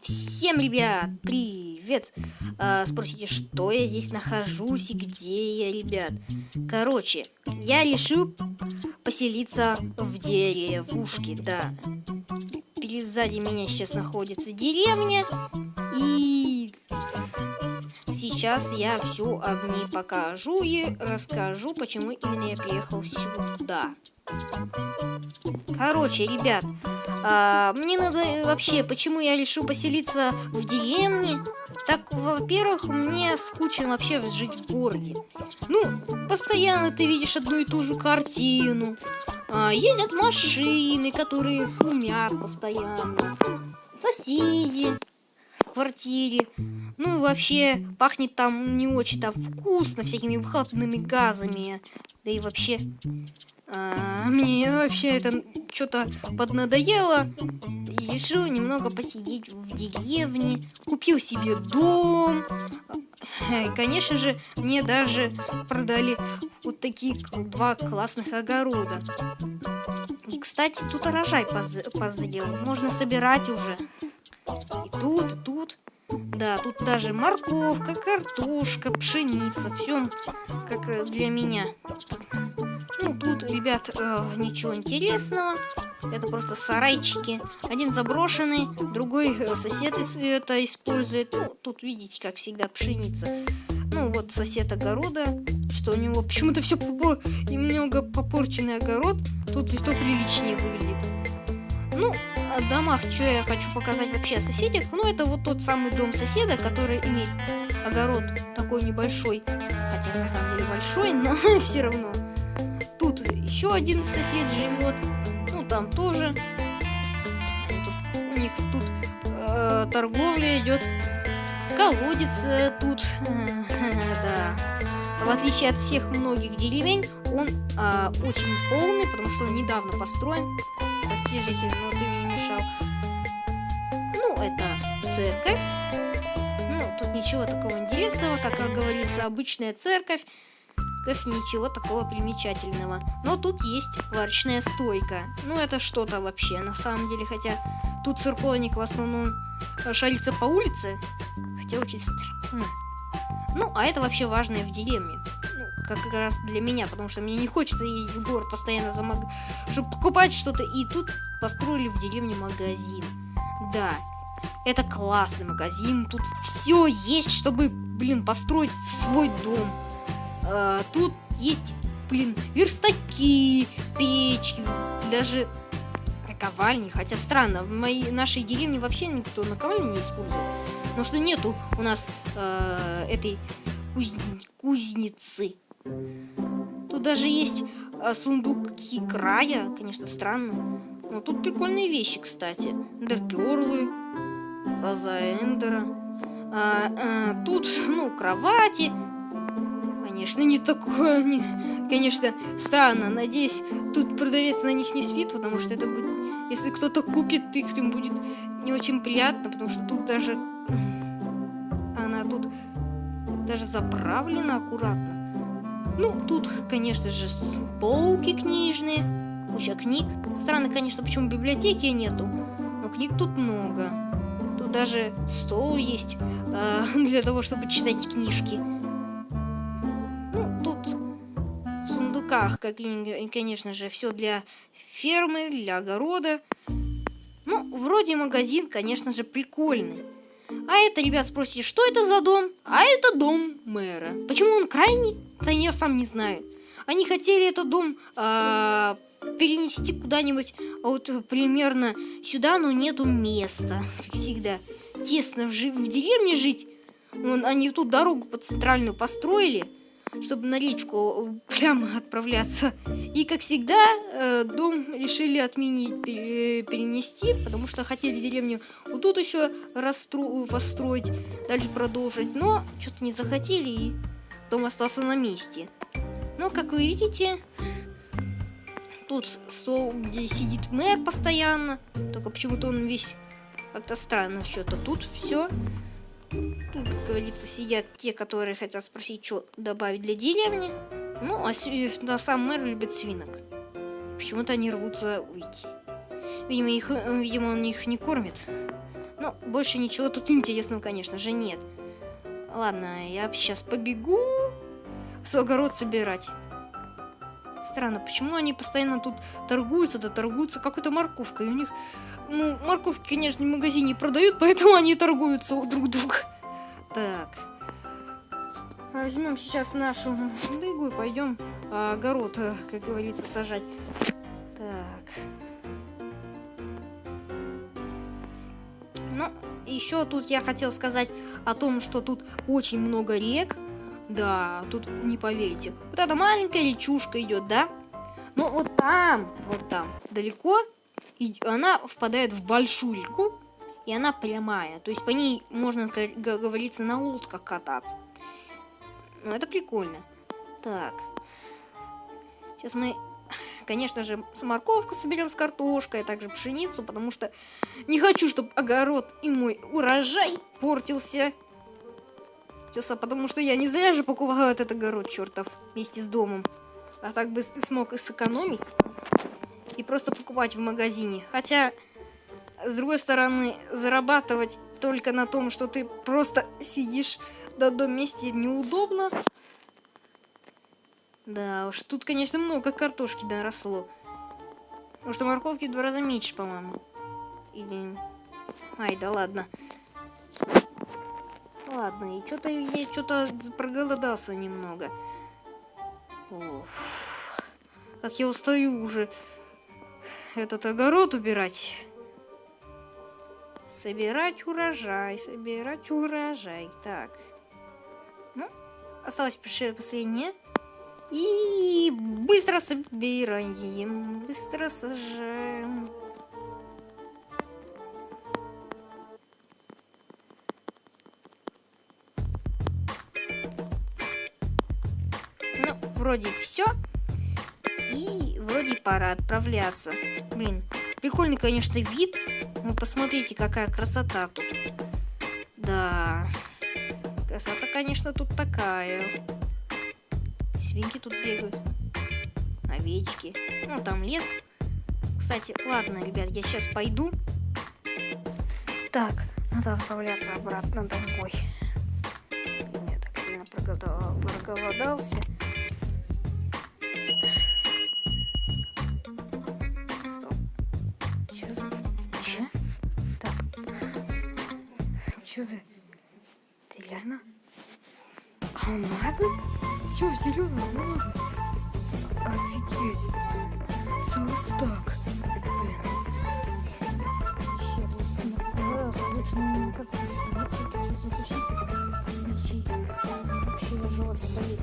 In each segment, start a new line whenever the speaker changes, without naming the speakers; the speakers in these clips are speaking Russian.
Всем, ребят, привет! А, спросите, что я здесь нахожусь и где я, ребят? Короче, я решил поселиться в деревушке, да. Перед сзади меня сейчас находится деревня. И сейчас я все об ней покажу и расскажу, почему именно я приехал сюда. Короче, ребят, а, мне надо э, вообще, почему я решил поселиться в деревне? Так, во-первых, мне скучно вообще жить в городе. Ну, постоянно ты видишь одну и ту же картину. А, ездят машины, которые шумят постоянно. Соседи квартире. Ну и вообще пахнет там не очень там вкусно, всякими выхлопными газами. Да и вообще а, мне вообще это что-то поднадоело. И решил немного посидеть в деревне. Купил себе дом. И, конечно же, мне даже продали вот такие два классных огорода. И, кстати, тут урожай поз позрел. Можно собирать уже. И тут, и тут. Да, тут даже морковка, картошка, пшеница. Все как для меня. Ну, тут, ребят, э, ничего интересного. Это просто сарайчики. Один заброшенный, другой э, сосед это использует. Ну, тут видите, как всегда, пшеница. Ну, вот сосед огорода, что у него почему-то все попор... немного попорченный огород. Тут и то приличнее выглядит. Ну, домах, что я хочу показать вообще о соседях. Ну, это вот тот самый дом соседа, который имеет огород такой небольшой. Хотя на самом деле большой, но все равно еще один сосед живет. Ну, там тоже. Тут, у них тут э, торговля идет. Колодец э, тут. да. В отличие от всех многих деревень, он э, очень полный, потому что он недавно построен. Прости, житель, это церковь. Ну, тут ничего такого интересного, как говорится, обычная церковь ничего такого примечательного. Но тут есть варочная стойка. Ну, это что-то вообще, на самом деле. Хотя тут церковник в основном шарится по улице. Хотя очень странно. Ну, а это вообще важное в деревне. Ну, как раз для меня, потому что мне не хочется ездить в город постоянно за маг... чтобы покупать что-то. И тут построили в деревне магазин. Да, это классный магазин. Тут все есть, чтобы, блин, построить свой дом. А, тут есть, блин, верстаки, печки, даже наковальни. Хотя странно, в моей нашей деревне вообще никто наковальни не использует. Потому что нету у нас э, этой куз... кузницы. Тут даже есть э, сундуки края, конечно, странно. Но тут прикольные вещи, кстати. Эндерперлы, глаза Эндера. А, а, тут, ну, кровати, конечно, не такое, не, конечно, странно. Надеюсь, тут продавец на них не спит, потому что это будет, если кто-то купит их, им будет не очень приятно, потому что тут даже, она тут даже заправлена аккуратно. Ну, тут, конечно же, полки книжные, куча книг. Странно, конечно, почему библиотеки нету, но книг тут много. Тут даже стол есть э, для того, чтобы читать книжки. руках, как, конечно же, все для фермы, для огорода. Ну, вроде магазин, конечно же, прикольный. А это, ребят, спросите, что это за дом? А это дом мэра. Почему он крайний? Да я сам не знаю. Они хотели этот дом э, перенести куда-нибудь а вот примерно сюда, но нету места, как всегда. Тесно в, в деревне жить. Вон, они тут дорогу под центральную построили чтобы на речку э, прямо отправляться. И, как всегда, э, дом решили отменить, перенести, потому что хотели деревню вот тут еще расстро построить, дальше продолжить, но что-то не захотели, и дом остался на месте. Но, как вы видите, тут стол, где сидит мэр постоянно, только почему-то он весь как-то странно что-то. Тут все Тут, как говорится, сидят те, которые хотят спросить, что добавить для деревни. Ну, а на сам мэр любит свинок. Почему-то они рвутся уйти. Видимо, их, видимо, он их не кормит. Ну, Ну, больше ничего тут интересного, конечно же, нет. Ладно, я сейчас побегу с огород собирать. Странно, почему они постоянно тут торгуются, да торгуются какой-то морковкой. У них, ну, морковки, конечно, в магазине продают, поэтому они торгуются друг друга. Так. Возьмем сейчас нашу дыгу и пойдем огород, э, как говорится, сажать. Так. Ну, еще тут я хотел сказать о том, что тут очень много рек. Да, тут не поверите. Вот эта маленькая речушка идет, да? Но вот там, вот там, далеко, и она впадает в большую реку, и она прямая. То есть по ней можно, как говорится, на лодках кататься. Ну, это прикольно. Так. Сейчас мы, конечно же, с морковку соберем с картошкой, а также пшеницу, потому что не хочу, чтобы огород и мой урожай портился. Портился, потому что я не зря же покупаю этот огород, чертов, вместе с домом. А так бы смог сэкономить и просто покупать в магазине. Хотя, с другой стороны, зарабатывать только на том, что ты просто сидишь на одном месте неудобно. Да уж, тут, конечно, много картошки доросло. Потому что морковки в два раза меньше, по-моему. Или... Ай, да ладно. Ладно, и что-то я что-то проголодался немного. Оф. Как я устаю уже этот огород убирать. Собирать урожай, собирать урожай. Так. Ну, осталось последнее. И быстро собираем, быстро сажаем. Вроде все. И вроде пора отправляться. Блин, прикольный, конечно, вид. Ну, посмотрите, какая красота тут. Да, красота, конечно, тут такая. Свинки тут бегают. Овечки. Ну, там лес. Кстати, ладно, ребят, я сейчас пойду. Так, надо отправляться обратно домой. Я так сильно проголодался. Че за... Ты реально? Алмазы? Чё, серьезно, алмазы? Офигеть. Целый стак. Блин. Если понравилось, лучше не как-то чуть закусить. Ничей. Вообще живот заболит.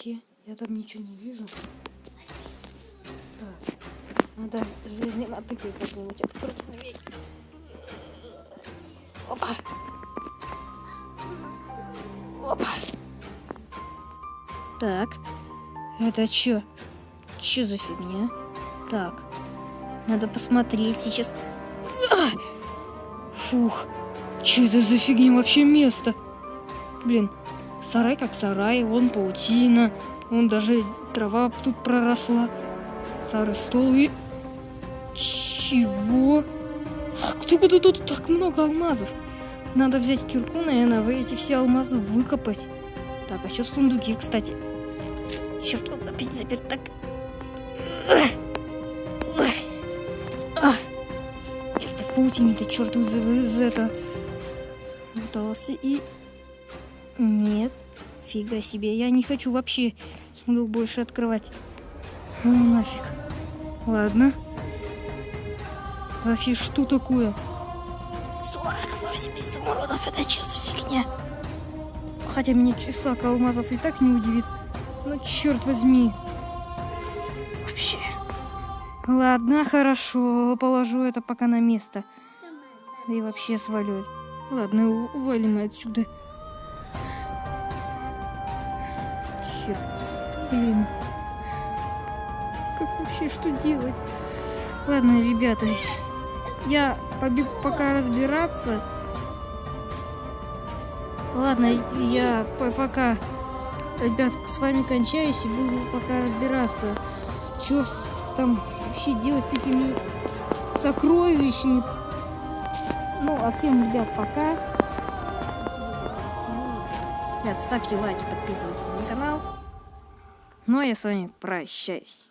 Вообще, я там ничего не вижу. Так, надо железной мотыгой как-нибудь открыть дверь. Опа. Опа. Так, это чё? Чё за фигня? Так, надо посмотреть сейчас. Фух, чё это за фигня вообще место? Блин, Сарай как сарай, вон паутина, вон даже трава тут проросла. Старый стол и... Чего? Откуда тут так много алмазов? Надо взять кирку, наверное, вы эти все алмазы выкопать. Так, а что в сундуке, кстати? Черт, он опять заперт. Так. Черт, в паутине-то черт из, из это... Пытался и... Нет, фига себе, я не хочу вообще сундук больше открывать. Ну нафиг. Ладно. Это вообще что такое? 48 изумрудов, это что за фигня? Хотя меня числа алмазов и так не удивит. Ну черт возьми. Вообще. Ладно, хорошо, положу это пока на место. И вообще свалю. Ладно, увалим отсюда. честно. Блин. Как вообще, что делать? Ладно, ребята, я побегу пока разбираться. Ладно, я пока, ребят, с вами кончаюсь и буду пока разбираться, что там вообще делать с этими сокровищами. Ну, а всем, ребят, пока. Ребят, ставьте лайки, подписывайтесь на канал. Ну а я с вами прощаюсь.